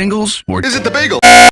singles or Is it the bagel?